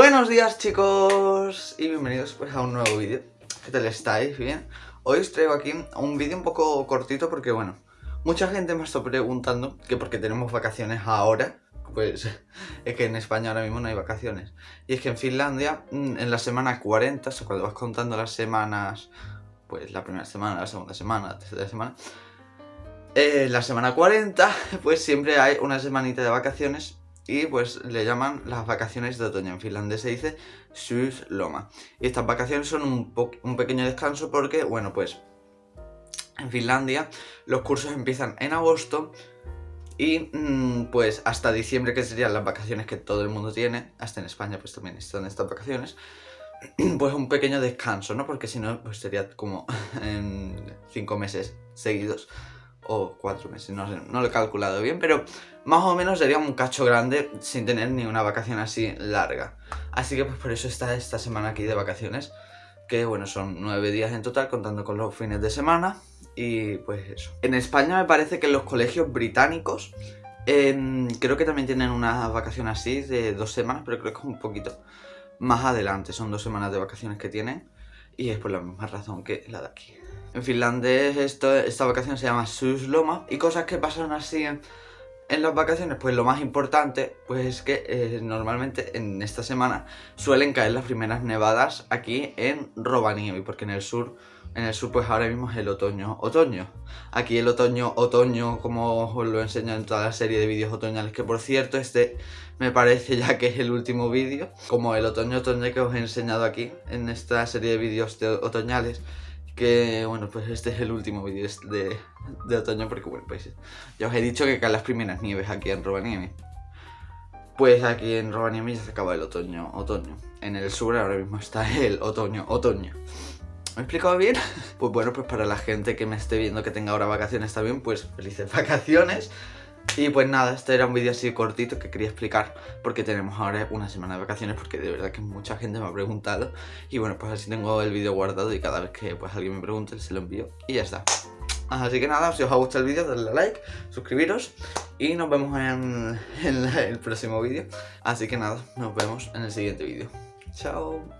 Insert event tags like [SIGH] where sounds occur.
Buenos días chicos y bienvenidos pues a un nuevo vídeo ¿Qué tal estáis? ¿Bien? Hoy os traigo aquí un vídeo un poco cortito porque bueno Mucha gente me está preguntando que porque tenemos vacaciones ahora Pues [LAUGHS] es que en España ahora mismo no hay vacaciones Y es que en Finlandia mm, en la semana 40, o sea cuando vas contando las semanas Pues la primera semana, la segunda semana, la tercera semana eh, La semana 40 [LAUGHS] pues siempre hay una semanita de vacaciones y pues le llaman las vacaciones de otoño. En finlandés se dice Loma. Y estas vacaciones son un, un pequeño descanso porque, bueno, pues en Finlandia los cursos empiezan en agosto y mm, pues hasta diciembre, que serían las vacaciones que todo el mundo tiene, hasta en España pues también están estas vacaciones, [CLEARS THROAT] pues un pequeño descanso, ¿no? Porque si no, pues sería como [LAUGHS] en cinco meses seguidos o cuatro meses, no lo he calculado bien, pero más o menos sería un cacho grande sin tener ni una vacación así larga. Así que pues por eso está esta semana aquí de vacaciones, que bueno, son nueve días en total contando con los fines de semana y pues eso. En España me parece que los colegios británicos em, creo que también tienen una vacación así de dos semanas, pero creo que es un poquito más adelante, son dos semanas de vacaciones que tienen y es por la misma razón que la de aquí. En finlandés esta vacación se llama Susloma y cosas que pasan así en, las vacaciones, pues lo más importante pues es que eh, normalmente en esta semana suelen caer las primeras nevadas aquí en Rovaniemi, porque en el sur en el sur pues ahora mismo es el otoño, otoño. Aquí el otoño, otoño, como os lo enseño en toda la serie de vídeos otoñales, que por cierto este me parece ya que es el último vídeo, como el otoño, otoño que os he enseñado aquí en esta serie de vídeos de otoñales, que bueno pues este es el último vídeo de, de, otoño porque bueno pues ya os he dicho que caen las primeras nieves aquí en Rovaniemi. Pues aquí en Rovaniemi ya se acaba el otoño, otoño. En el sur ahora mismo está el otoño, otoño. ¿Me he explicado bien? [LAUGHS] Pues bueno, pues para la gente que me esté viendo que tenga ahora vacaciones también, pues felices [LAUGHS] vacaciones. Y pues nada, este era un vídeo así cortito que quería explicar porque tenemos ahora una semana de vacaciones porque de verdad que mucha gente me ha preguntado y bueno, pues así tengo el vídeo guardado y cada vez que pues alguien me pregunte se lo envío y ya está. Así que nada, si os ha gustado el vídeo, dadle a like, suscribiros y nos vemos en, en el próximo vídeo. Así que nada, nos vemos en el siguiente vídeo. Chao.